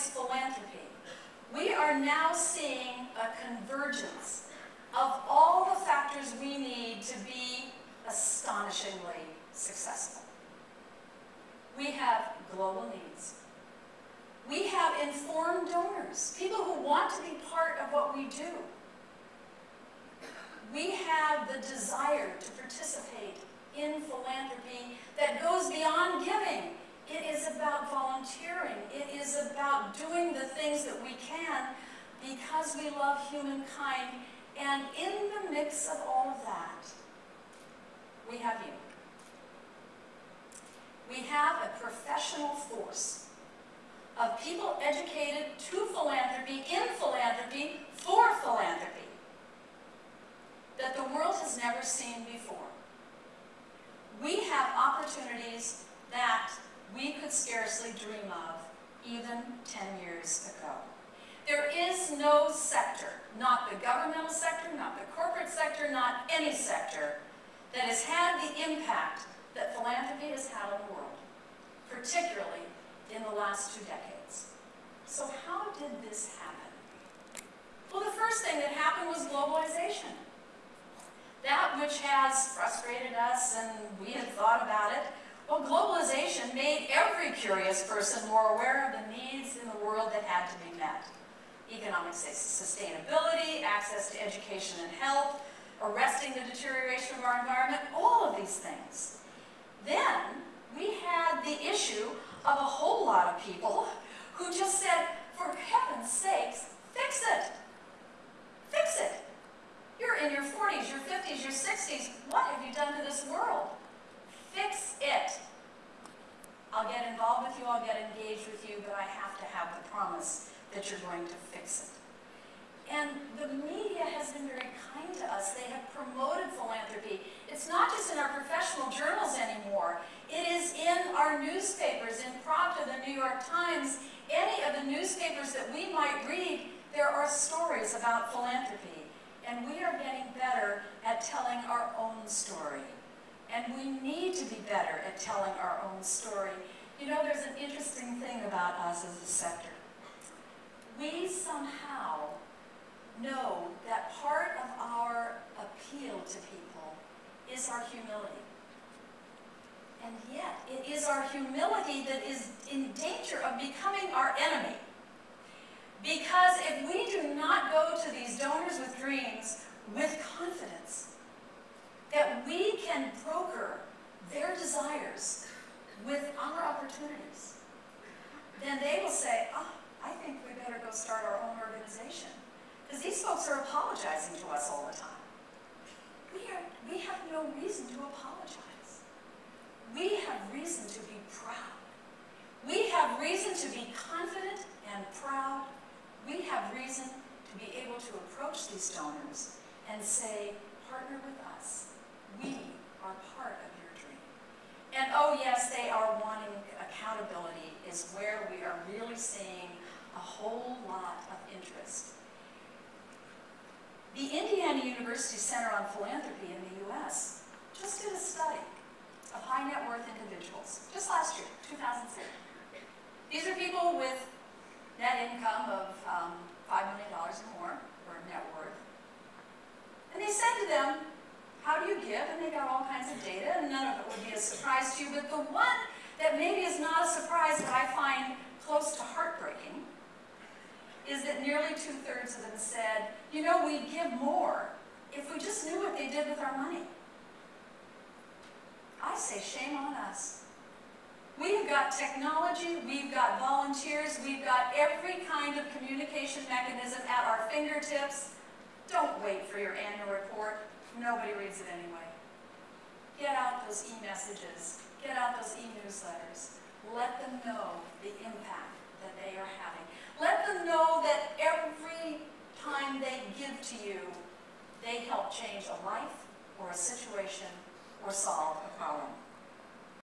organized philanthropy, we are now seeing a convergence of all the factors we need to be astonishingly successful. We have global needs. We have informed donors, people who want to be part of what we do. We have the desire to participate in philanthropy that goes beyond giving. It is about volunteering. About doing the things that we can because we love humankind. And in the mix of all of that, we have you. We have a professional force of people educated to philanthropy, in philanthropy, for philanthropy, that the world has never seen before. We have opportunities that we could scarcely dream of even 10 years ago. There is no sector, not the governmental sector, not the corporate sector, not any sector, that has had the impact that philanthropy has had on the world, particularly in the last two decades. So how did this happen? Well, the first thing that happened was globalization. That which has frustrated us and we had thought about it, well, globalization curious person more aware of the needs in the world that had to be met. Economic sustainability, access to education and health, arresting the deterioration of our environment, all of these things. Then we had the issue of a whole lot of people who just said, for heaven's sakes, fix it. Fix it. You're in your 40s, your 50s, your 60s. What have you done to this world? Fix. I'll get involved with you, I'll get engaged with you, but I have to have the promise that you're going to fix it. And the media has been very kind to us. They have promoted philanthropy. It's not just in our professional journals anymore. It is in our newspapers, in Pravda, the New York Times, any of the newspapers that we might read, there are stories about philanthropy. And we are getting better at telling our own story. And we need to be better at telling our own story. You know, there's an interesting thing about us as a sector. We somehow know that part of our appeal to people is our humility. And yet, it is our humility that is in danger of becoming our enemy. Because if we do not go to these donors with dreams with confidence that we can broker their desires with our opportunities, then they will say, oh, I think we better go start our own organization. Because these folks are apologizing to us all the time. We, are, we have no reason to apologize. We have reason to be proud. We have reason to be confident and proud. We have reason to be able to approach these donors and say, partner with us. We are part of your dream. And oh yes, they are wanting accountability is where we are really seeing a whole lot of interest. The Indiana University Center on Philanthropy in the U.S. just did a study of high net worth individuals, just last year, 2006. These are people with net income of um, $5 million or more, or net worth. And they said to them, how do you give? And they got all kinds of data, and none of it would be a surprise to you. But the one that maybe is not a surprise that I find close to heartbreaking is that nearly two-thirds of them said, you know, we'd give more if we just knew what they did with our money. I say shame on us. We've got technology, we've got volunteers, we've got every kind of communication mechanism at our fingertips. Don't wait for your annual report. Nobody reads it anyway. Get out those e-messages. Get out those e-newsletters. Let them know the impact that they are having. Let them know that every time they give to you, they help change a life or a situation or solve a problem.